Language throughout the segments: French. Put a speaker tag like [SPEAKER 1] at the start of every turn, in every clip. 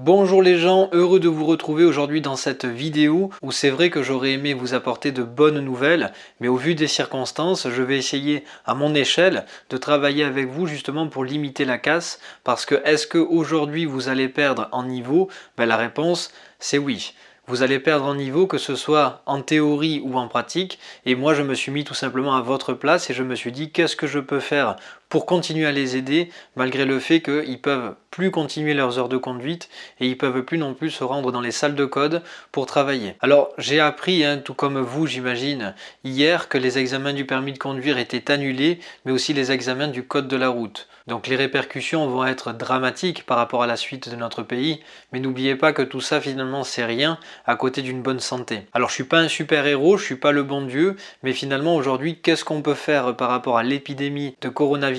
[SPEAKER 1] Bonjour les gens, heureux de vous retrouver aujourd'hui dans cette vidéo où c'est vrai que j'aurais aimé vous apporter de bonnes nouvelles, mais au vu des circonstances, je vais essayer à mon échelle de travailler avec vous justement pour limiter la casse parce que est-ce que aujourd'hui vous allez perdre en niveau? Ben, La réponse c'est oui. Vous allez perdre en niveau que ce soit en théorie ou en pratique et moi je me suis mis tout simplement à votre place et je me suis dit qu'est-ce que je peux faire pour continuer à les aider malgré le fait qu'ils peuvent plus continuer leurs heures de conduite et ils peuvent plus non plus se rendre dans les salles de code pour travailler. Alors j'ai appris, hein, tout comme vous j'imagine, hier que les examens du permis de conduire étaient annulés mais aussi les examens du code de la route. Donc les répercussions vont être dramatiques par rapport à la suite de notre pays, mais n'oubliez pas que tout ça finalement c'est rien à côté d'une bonne santé. Alors je suis pas un super héros, je suis pas le bon Dieu, mais finalement aujourd'hui qu'est-ce qu'on peut faire par rapport à l'épidémie de coronavirus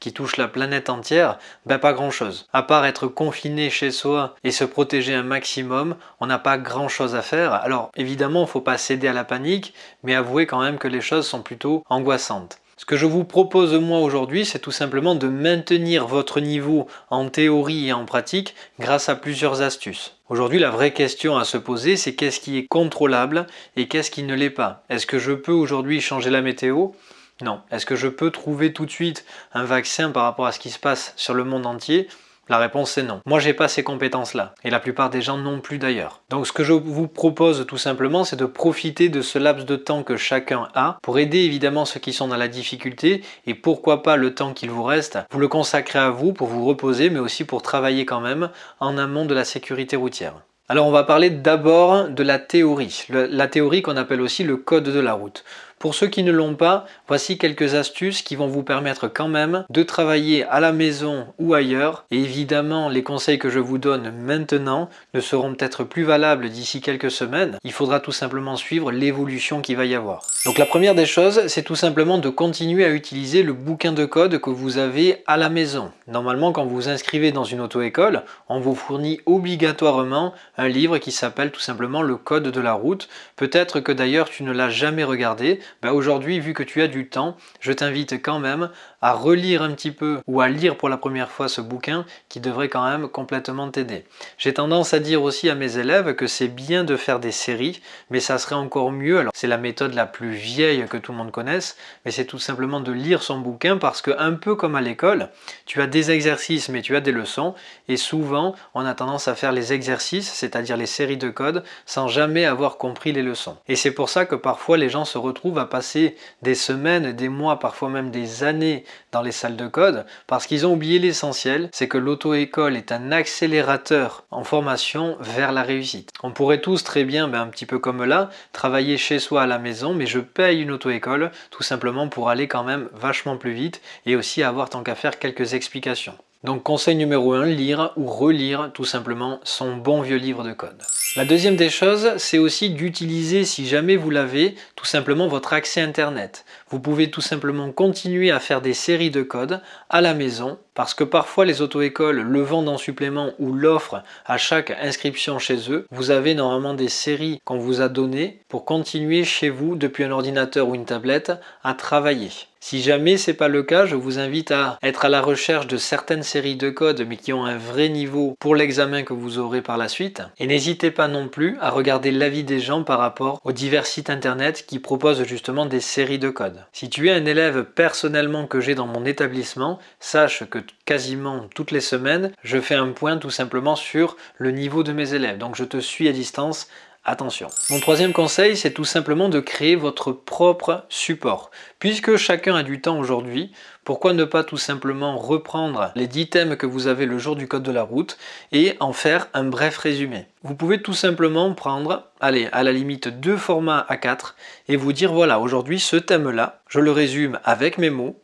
[SPEAKER 1] qui touche la planète entière Ben pas grand chose. À part être confiné chez soi et se protéger un maximum, on n'a pas grand chose à faire. Alors évidemment, il faut pas céder à la panique, mais avouez quand même que les choses sont plutôt angoissantes. Ce que je vous propose moi aujourd'hui, c'est tout simplement de maintenir votre niveau en théorie et en pratique grâce à plusieurs astuces. Aujourd'hui, la vraie question à se poser, c'est qu'est-ce qui est contrôlable et qu'est-ce qui ne l'est pas? Est-ce que je peux aujourd'hui changer la météo? Non. Est-ce que je peux trouver tout de suite un vaccin par rapport à ce qui se passe sur le monde entier? La réponse c'est non. Moi j'ai pas ces compétences là et la plupart des gens non plus d'ailleurs. Donc ce que je vous propose tout simplement c'est de profiter de ce laps de temps que chacun a pour aider évidemment ceux qui sont dans la difficulté et pourquoi pas le temps qu'il vous reste, vous le consacrez à vous pour vous reposer mais aussi pour travailler quand même en amont de la sécurité routière. Alors on va parler d'abord de la théorie, la théorie qu'on appelle aussi le code de la route. Pour ceux qui ne l'ont pas, voici quelques astuces qui vont vous permettre quand même de travailler à la maison ou ailleurs. Et évidemment, les conseils que je vous donne maintenant ne seront peut-être plus valables d'ici quelques semaines. Il faudra tout simplement suivre l'évolution qu'il va y avoir. Donc la première des choses, c'est tout simplement de continuer à utiliser le bouquin de code que vous avez à la maison. Normalement, quand vous vous inscrivez dans une auto-école, on vous fournit obligatoirement un livre qui s'appelle tout simplement le code de la route. Peut-être que d'ailleurs tu ne l'as jamais regardé, bah, aujourd'hui, vu que tu as du temps, je t'invite quand même à relire un petit peu ou à lire pour la première fois ce bouquin qui devrait quand même complètement t'aider. J'ai tendance à dire aussi à mes élèves que c'est bien de faire des séries, mais ça serait encore mieux, alors c'est la méthode la plus vieille que tout le monde connaisse, mais c'est tout simplement de lire son bouquin parce que un peu comme à l'école, tu as des exercices mais tu as des leçons et souvent on a tendance à faire les exercices, c'est-à-dire les séries de code, sans jamais avoir compris les leçons. Et c'est pour ça que parfois les gens se retrouvent à passer des semaines, des mois, parfois même des années dans les salles de code parce qu'ils ont oublié l'essentiel, c'est que l'auto-école est un accélérateur en formation vers la réussite. On pourrait tous très bien, ben, un petit peu comme là, travailler chez soi à la maison, mais je paye une auto-école tout simplement pour aller quand même vachement plus vite et aussi avoir tant qu'à faire quelques explications. Donc conseil numéro 1, lire ou relire tout simplement son bon vieux livre de code. La deuxième des choses, c'est aussi d'utiliser, si jamais vous l'avez, tout simplement votre accès Internet. Vous pouvez tout simplement continuer à faire des séries de code à la maison parce que parfois les auto-écoles le vendent en supplément ou l'offrent à chaque inscription chez eux. Vous avez normalement des séries qu'on vous a données pour continuer chez vous depuis un ordinateur ou une tablette à travailler. Si jamais c'est pas le cas, je vous invite à être à la recherche de certaines séries de codes mais qui ont un vrai niveau pour l'examen que vous aurez par la suite. Et n'hésitez pas non plus à regarder l'avis des gens par rapport aux divers sites internet qui proposent justement des séries de codes. Si tu es un élève personnellement que j'ai dans mon établissement, sache que quasiment toutes les semaines, je fais un point tout simplement sur le niveau de mes élèves. Donc je te suis à distance Attention. Mon troisième conseil, c'est tout simplement de créer votre propre support. Puisque chacun a du temps aujourd'hui, pourquoi ne pas tout simplement reprendre les 10 thèmes que vous avez le jour du code de la route et en faire un bref résumé? Vous pouvez tout simplement prendre, allez, à la limite deux formats A4 et vous dire voilà, aujourd'hui ce thème-là, je le résume avec mes mots,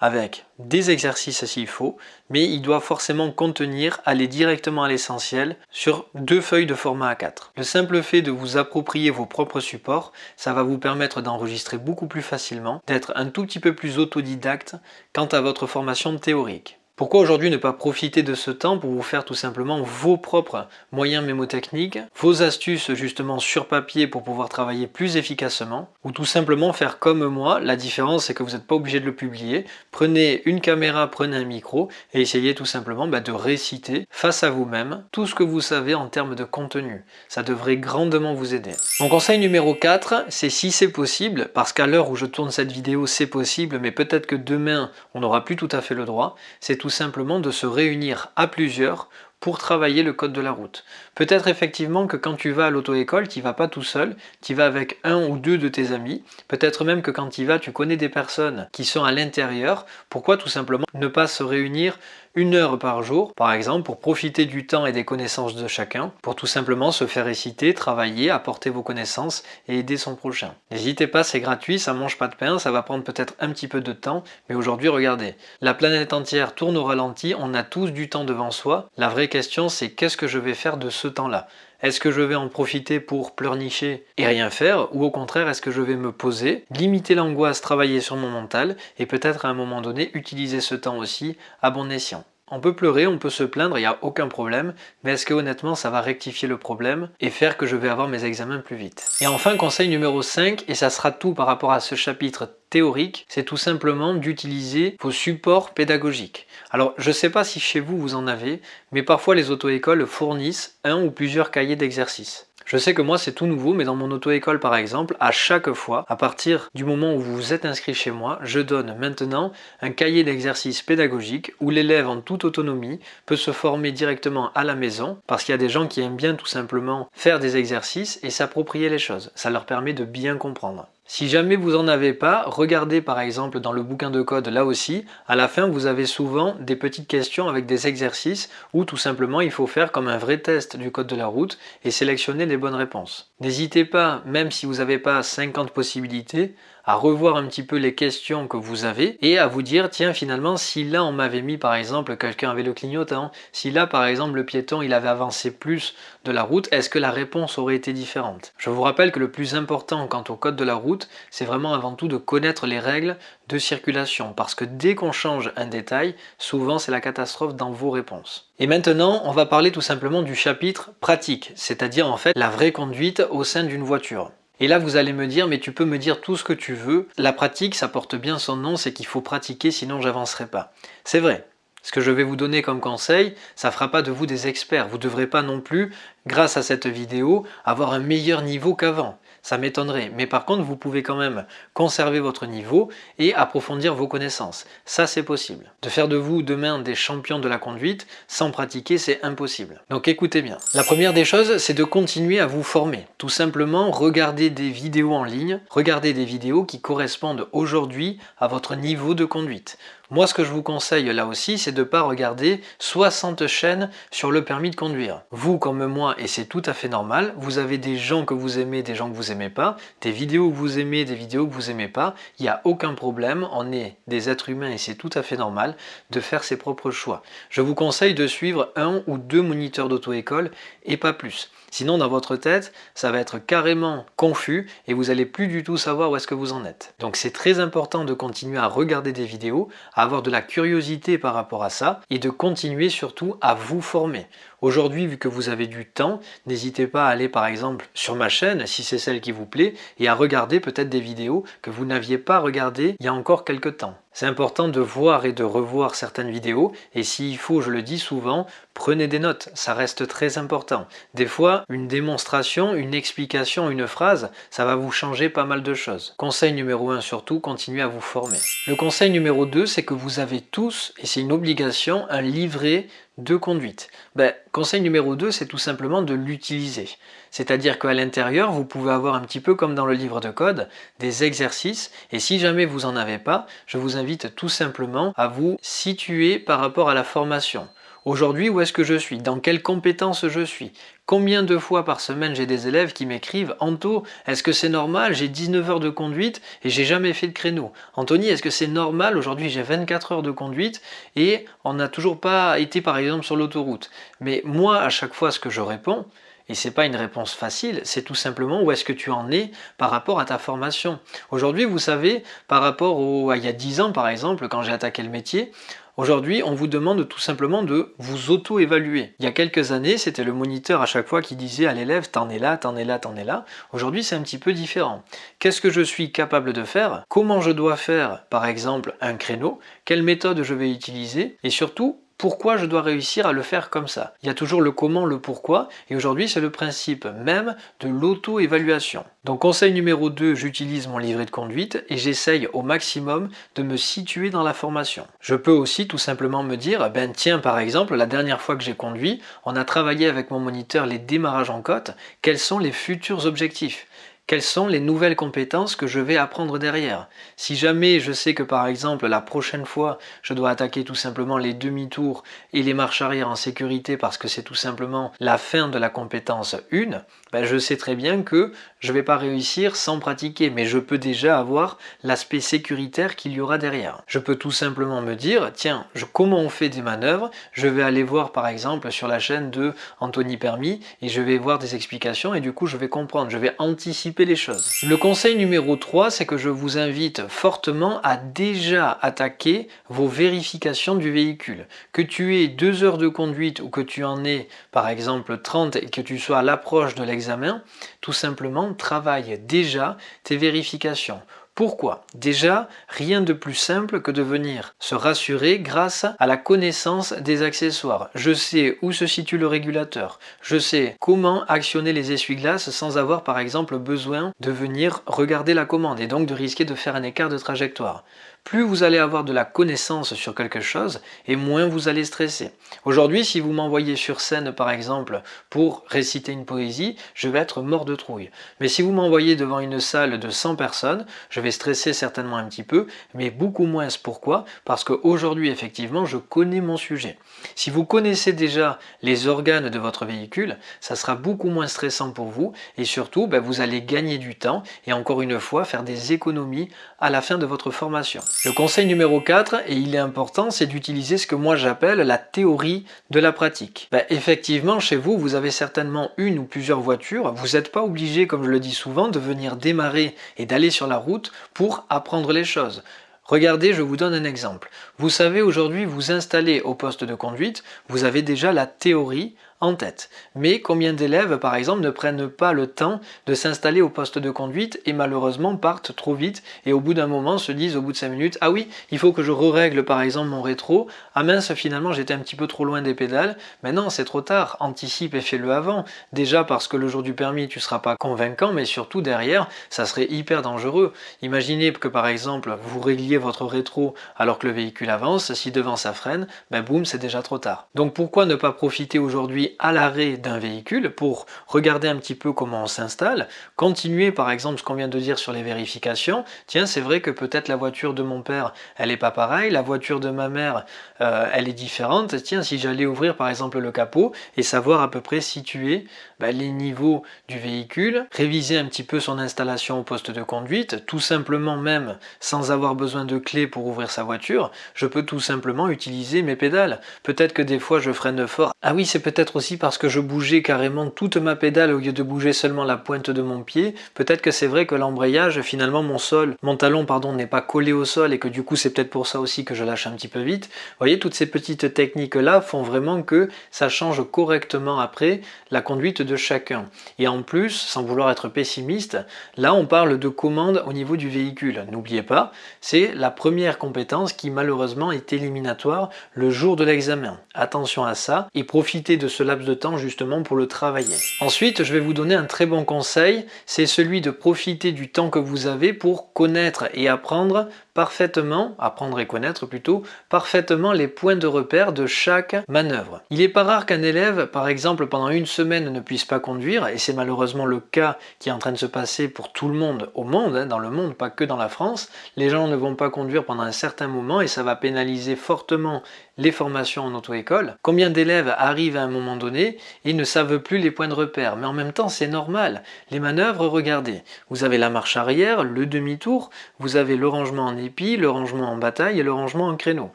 [SPEAKER 1] avec des exercices s'il faut, mais il doit forcément contenir, aller directement à l'essentiel sur deux feuilles de format A4. Le simple fait de vous approprier vos propres supports, ça va vous permettre d'enregistrer beaucoup plus facilement, d'être un tout petit peu plus autodidacte quant à votre formation théorique. Pourquoi aujourd'hui ne pas profiter de ce temps pour vous faire tout simplement vos propres moyens mémotechniques, vos astuces justement sur papier pour pouvoir travailler plus efficacement, ou tout simplement faire comme moi, la différence c'est que vous n'êtes pas obligé de le publier, prenez une caméra, prenez un micro et essayez tout simplement bah, de réciter face à vous-même tout ce que vous savez en termes de contenu. Ça devrait grandement vous aider. Mon conseil numéro 4, c'est si c'est possible, parce qu'à l'heure où je tourne cette vidéo c'est possible, mais peut-être que demain on n'aura plus tout à fait le droit, c'est tout simplement de se réunir à plusieurs pour travailler le code de la route. Peut-être effectivement que quand tu vas à l'auto-école, tu vas pas tout seul, tu vas avec un ou deux de tes amis. Peut-être même que quand tu vas, tu connais des personnes qui sont à l'intérieur. Pourquoi tout simplement ne pas se réunir une heure par jour, par exemple, pour profiter du temps et des connaissances de chacun, pour tout simplement se faire réciter, travailler, apporter vos connaissances et aider son prochain? N'hésitez pas, c'est gratuit, ça mange pas de pain, ça va prendre peut-être un petit peu de temps, mais aujourd'hui, regardez, la planète entière tourne au ralenti, on a tous du temps devant soi. La vraie question, c'est qu'est-ce que je vais faire de ce temps-là? Est-ce que je vais en profiter pour pleurnicher et rien faire ou au contraire est-ce que je vais me poser, limiter l'angoisse, travailler sur mon mental et peut-être à un moment donné utiliser ce temps aussi à bon escient? On peut pleurer, on peut se plaindre, il n'y a aucun problème, mais est-ce que honnêtement ça va rectifier le problème et faire que je vais avoir mes examens plus vite? Et enfin, conseil numéro 5, et ça sera tout par rapport à ce chapitre théorique, c'est tout simplement d'utiliser vos supports pédagogiques. Alors je ne sais pas si chez vous vous en avez, mais parfois les auto-écoles fournissent un ou plusieurs cahiers d'exercice. Je sais que moi c'est tout nouveau, mais dans mon auto-école par exemple, à chaque fois, à partir du moment où vous vous êtes inscrit chez moi, je donne maintenant un cahier d'exercice pédagogique où l'élève en toute autonomie peut se former directement à la maison, parce qu'il y a des gens qui aiment bien tout simplement faire des exercices et s'approprier les choses. Ça leur permet de bien comprendre. Si jamais vous en avez pas, regardez par exemple dans le bouquin de code là aussi, à la fin vous avez souvent des petites questions avec des exercices où tout simplement il faut faire comme un vrai test du code de la route et sélectionner les bonnes réponses. N'hésitez pas, même si vous n'avez pas 50 possibilités, à revoir un petit peu les questions que vous avez et à vous dire tiens finalement si là on m'avait mis par exemple quelqu'un avait le clignotant, si là par exemple le piéton il avait avancé plus de la route, est-ce que la réponse aurait été différente? Je vous rappelle que le plus important quant au code de la route, c'est vraiment avant tout de connaître les règles de circulation parce que dès qu'on change un détail, souvent c'est la catastrophe dans vos réponses. Et maintenant, on va parler tout simplement du chapitre pratique, c'est-à-dire en fait la vraie conduite au sein d'une voiture. Et là, vous allez me dire, mais tu peux me dire tout ce que tu veux. La pratique, ça porte bien son nom, c'est qu'il faut pratiquer, sinon j'avancerai pas. C'est vrai. Ce que je vais vous donner comme conseil, ça ne fera pas de vous des experts. Vous ne devrez pas non plus, grâce à cette vidéo, avoir un meilleur niveau qu'avant ça m'étonnerait. Mais par contre, vous pouvez quand même conserver votre niveau et approfondir vos connaissances. Ça, c'est possible. De faire de vous demain des champions de la conduite sans pratiquer, c'est impossible. Donc écoutez bien. La première des choses, c'est de continuer à vous former. Tout simplement, regardez des vidéos en ligne, regardez des vidéos qui correspondent aujourd'hui à votre niveau de conduite. Moi, ce que je vous conseille là aussi, c'est de ne pas regarder 60 chaînes sur le permis de conduire. Vous, comme moi, et c'est tout à fait normal, vous avez des gens que vous aimez, des gens que vous aimez pas, des vidéos que vous aimez, des vidéos que vous aimez pas, il n'y a aucun problème, on est des êtres humains et c'est tout à fait normal de faire ses propres choix. Je vous conseille de suivre un ou deux moniteurs d'auto-école et pas plus. Sinon, dans votre tête, ça va être carrément confus et vous allez plus du tout savoir où est-ce que vous en êtes. Donc c'est très important de continuer à regarder des vidéos, avoir de la curiosité par rapport à ça et de continuer surtout à vous former. Aujourd'hui, vu que vous avez du temps, n'hésitez pas à aller par exemple sur ma chaîne, si c'est celle qui vous plaît, et à regarder peut-être des vidéos que vous n'aviez pas regardées il y a encore quelques temps. C'est important de voir et de revoir certaines vidéos, et s'il faut, je le dis souvent, prenez des notes, ça reste très important. Des fois, une démonstration, une explication, une phrase, ça va vous changer pas mal de choses. Conseil numéro 1 surtout, continuez à vous former. Le conseil numéro 2, c'est que vous avez tous, et c'est une obligation, un livret de conduite ben, Conseil numéro 2, c'est tout simplement de l'utiliser. C'est-à-dire qu'à l'intérieur, vous pouvez avoir un petit peu comme dans le livre de code, des exercices, et si jamais vous n'en avez pas, je vous invite tout simplement à vous situer par rapport à la formation. Aujourd'hui, où est-ce que je suis? Dans quelles compétences je suis? Combien de fois par semaine j'ai des élèves qui m'écrivent « Anto, est-ce que c'est normal? J'ai 19 heures de conduite et j'ai jamais fait de créneau. »« Anthony, est-ce que c'est normal? Aujourd'hui, j'ai 24 heures de conduite et on n'a toujours pas été par exemple sur l'autoroute. » Mais moi, à chaque fois, ce que je réponds, et c'est pas une réponse facile, c'est tout simplement où est-ce que tu en es par rapport à ta formation. Aujourd'hui, vous savez, par rapport au, à il y a 10 ans par exemple, quand j'ai attaqué le métier, Aujourd'hui, on vous demande tout simplement de vous auto-évaluer. Il y a quelques années, c'était le moniteur à chaque fois qui disait à l'élève « t'en es là, t'en es là, t'en es là ». Aujourd'hui, c'est un petit peu différent. Qu'est-ce que je suis capable de faire? Comment je dois faire, par exemple, un créneau? Quelle méthode je vais utiliser? Et surtout, pourquoi je dois réussir à le faire comme ça Il y a toujours le comment, le pourquoi, et aujourd'hui c'est le principe même de l'auto-évaluation. Donc conseil numéro 2, j'utilise mon livret de conduite et j'essaye au maximum de me situer dans la formation. Je peux aussi tout simplement me dire, ben tiens par exemple, la dernière fois que j'ai conduit, on a travaillé avec mon moniteur les démarrages en côte, quels sont les futurs objectifs? Quelles sont les nouvelles compétences que je vais apprendre derrière. Si jamais je sais que par exemple la prochaine fois je dois attaquer tout simplement les demi-tours et les marches arrière en sécurité parce que c'est tout simplement la fin de la compétence 1, ben je sais très bien que je ne vais pas réussir sans pratiquer, mais je peux déjà avoir l'aspect sécuritaire qu'il y aura derrière. Je peux tout simplement me dire, tiens, comment on fait des manœuvres? Je vais aller voir par exemple sur la chaîne de Anthony Permis et je vais voir des explications et du coup je vais comprendre, je vais anticiper les choses. Le conseil numéro 3, c'est que je vous invite fortement à déjà attaquer vos vérifications du véhicule. Que tu aies deux heures de conduite ou que tu en aies par exemple 30 et que tu sois à l'approche de l'examen, tout simplement travaille déjà tes vérifications. Pourquoi? Déjà, rien de plus simple que de venir se rassurer grâce à la connaissance des accessoires. Je sais où se situe le régulateur, je sais comment actionner les essuie-glaces sans avoir par exemple besoin de venir regarder la commande et donc de risquer de faire un écart de trajectoire plus vous allez avoir de la connaissance sur quelque chose et moins vous allez stresser. Aujourd'hui, si vous m'envoyez sur scène par exemple pour réciter une poésie, je vais être mort de trouille. Mais si vous m'envoyez devant une salle de 100 personnes, je vais stresser certainement un petit peu, mais beaucoup moins. Pourquoi? Parce qu'aujourd'hui, effectivement, je connais mon sujet. Si vous connaissez déjà les organes de votre véhicule, ça sera beaucoup moins stressant pour vous et surtout, ben, vous allez gagner du temps et encore une fois faire des économies à la fin de votre formation. Le conseil numéro 4, et il est important, c'est d'utiliser ce que moi j'appelle la théorie de la pratique. Ben, effectivement, chez vous, vous avez certainement une ou plusieurs voitures, vous n'êtes pas obligé, comme je le dis souvent, de venir démarrer et d'aller sur la route pour apprendre les choses. Regardez, je vous donne un exemple. Vous savez aujourd'hui vous installer au poste de conduite, vous avez déjà la théorie en tête. Mais combien d'élèves, par exemple, ne prennent pas le temps de s'installer au poste de conduite et malheureusement partent trop vite et au bout d'un moment se disent au bout de 5 minutes « Ah oui, il faut que je re-règle par exemple mon rétro. Ah mince, finalement j'étais un petit peu trop loin des pédales. Mais non, c'est trop tard. Anticipe et fais-le avant. Déjà parce que le jour du permis, tu ne seras pas convaincant, mais surtout derrière, ça serait hyper dangereux. Imaginez que par exemple, vous régliez votre rétro alors que le véhicule avance. Si devant ça freine, ben boum, c'est déjà trop tard. Donc pourquoi ne pas profiter aujourd'hui à l'arrêt d'un véhicule pour regarder un petit peu comment on s'installe, continuer par exemple ce qu'on vient de dire sur les vérifications, tiens c'est vrai que peut-être la voiture de mon père elle est pas pareille, la voiture de ma mère euh, elle est différente, tiens si j'allais ouvrir par exemple le capot et savoir à peu près situer bah, les niveaux du véhicule, réviser un petit peu son installation au poste de conduite, tout simplement même sans avoir besoin de clé pour ouvrir sa voiture, je peux tout simplement utiliser mes pédales. Peut-être que des fois je freine fort. Ah oui, c'est peut-être aussi parce que je bougeais carrément toute ma pédale au lieu de bouger seulement la pointe de mon pied. Peut-être que c'est vrai que l'embrayage, finalement mon sol, mon talon pardon, n'est pas collé au sol et que du coup c'est peut-être pour ça aussi que je lâche un petit peu vite. Vous voyez, toutes ces petites techniques là font vraiment que ça change correctement après la conduite de chacun. Et en plus, sans vouloir être pessimiste, là on parle de commande au niveau du véhicule. N'oubliez pas, c'est la première compétence qui malheureusement est éliminatoire le jour de l'examen. Attention à ça et profitez de cela de temps justement pour le travailler. Ensuite, je vais vous donner un très bon conseil, c'est celui de profiter du temps que vous avez pour connaître et apprendre parfaitement, apprendre et connaître plutôt, parfaitement les points de repère de chaque manœuvre. Il n'est pas rare qu'un élève, par exemple, pendant une semaine ne puisse pas conduire, et c'est malheureusement le cas qui est en train de se passer pour tout le monde au monde, hein, dans le monde, pas que dans la France. Les gens ne vont pas conduire pendant un certain moment et ça va pénaliser fortement les formations en auto-école. Combien d'élèves arrivent à un moment donné et ne savent plus les points de repère? Mais en même temps, c'est normal. Les manœuvres, regardez. Vous avez la marche arrière, le demi-tour, vous avez le rangement en le rangement en bataille et le rangement en créneau.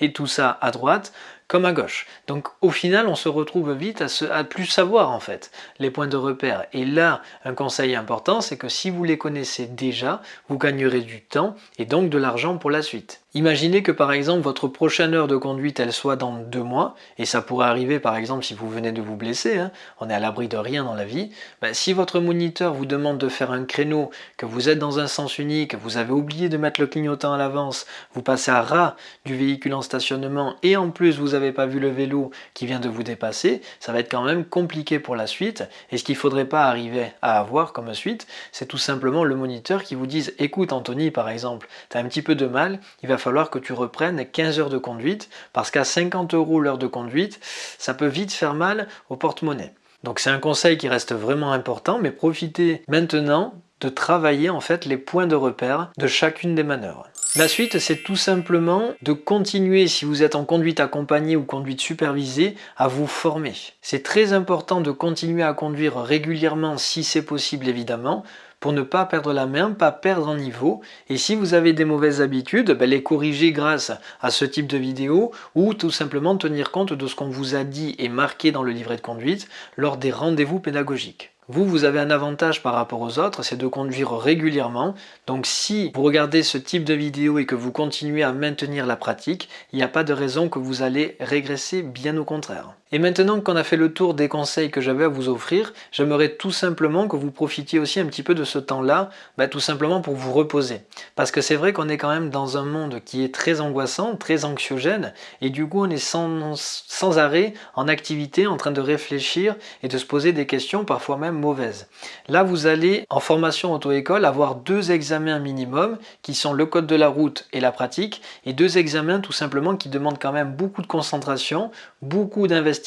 [SPEAKER 1] Et tout ça à droite, comme à gauche. Donc au final, on se retrouve vite à, plus savoir en fait les points de repère. Et là, un conseil important, c'est que si vous les connaissez déjà, vous gagnerez du temps et donc de l'argent pour la suite. Imaginez que par exemple votre prochaine heure de conduite elle soit dans deux mois, et ça pourrait arriver par exemple si vous venez de vous blesser, hein, on est à l'abri de rien dans la vie, ben, si votre moniteur vous demande de faire un créneau, que vous êtes dans un sens unique, vous avez oublié de mettre le clignotant à l'avance, vous passez à ras du véhicule en stationnement et en plus vous n'avez pas vu le vélo qui vient de vous dépasser, ça va être quand même compliqué pour la suite, et ce qu'il ne faudrait pas arriver à avoir comme suite, c'est tout simplement le moniteur qui vous dise écoute Anthony par exemple, tu as un petit peu de mal, il va falloir que tu reprennes 15 heures de conduite, parce qu'à 50 euros l'heure de conduite, ça peut vite faire mal au porte-monnaie. Donc c'est un conseil qui reste vraiment important, mais profitez maintenant de travailler en fait les points de repère de chacune des manœuvres. La suite, c'est tout simplement de continuer, si vous êtes en conduite accompagnée ou conduite supervisée, à vous former. C'est très important de continuer à conduire régulièrement, si c'est possible évidemment, pour ne pas perdre la main, pas perdre en niveau. Et si vous avez des mauvaises habitudes, ben, les corriger grâce à ce type de vidéo ou tout simplement tenir compte de ce qu'on vous a dit et marqué dans le livret de conduite lors des rendez-vous pédagogiques. Vous, vous avez un avantage par rapport aux autres, c'est de conduire régulièrement. Donc si vous regardez ce type de vidéo et que vous continuez à maintenir la pratique, il n'y a pas de raison que vous allez régresser, bien au contraire. Et maintenant qu'on a fait le tour des conseils que j'avais à vous offrir, j'aimerais tout simplement que vous profitiez aussi un petit peu de ce temps-là, bah, tout simplement pour vous reposer. Parce que c'est vrai qu'on est quand même dans un monde qui est très angoissant, très anxiogène, et du coup on est sans, sans arrêt en activité, en train de réfléchir et de se poser des questions, parfois même mauvaises. Là vous allez, en formation auto-école, avoir deux examens minimum, qui sont le code de la route et la pratique, et deux examens tout simplement qui demandent quand même beaucoup de concentration, beaucoup d'investissement,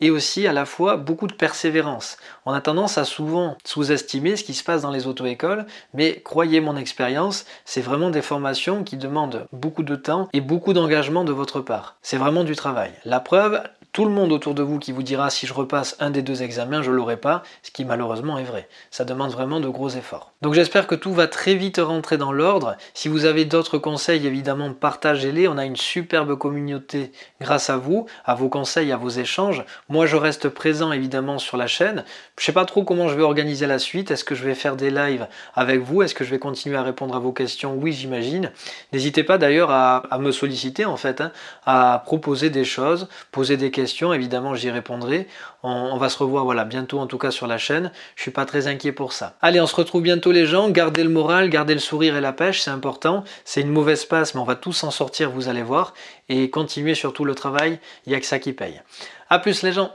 [SPEAKER 1] et aussi à la fois beaucoup de persévérance. On a tendance à souvent sous-estimer ce qui se passe dans les auto-écoles, mais croyez mon expérience, c'est vraiment des formations qui demandent beaucoup de temps et beaucoup d'engagement de votre part. C'est vraiment du travail. La preuve, tout le monde autour de vous qui vous dira si je repasse un des deux examens, je l'aurai pas, ce qui malheureusement est vrai. Ça demande vraiment de gros efforts. Donc j'espère que tout va très vite rentrer dans l'ordre. Si vous avez d'autres conseils, évidemment, partagez-les. On a une superbe communauté grâce à vous, à vos conseils, à vos échanges. Moi, je reste présent évidemment sur la chaîne. Je sais pas trop comment je vais organiser la suite. Est-ce que je vais faire des lives avec vous? Est-ce que je vais continuer à répondre à vos questions? Oui, j'imagine. N'hésitez pas d'ailleurs à, me solliciter en fait, hein, à proposer des choses, poser des questions évidemment j'y répondrai. On, va se revoir voilà, bientôt en tout cas sur la chaîne. Je suis pas très inquiet pour ça. Allez, on se retrouve bientôt les gens. Gardez le moral, gardez le sourire et la pêche, c'est important. C'est une mauvaise passe, mais on va tous s'en sortir, vous allez voir. Et continuez surtout le travail, il n'y a que ça qui paye. A plus les gens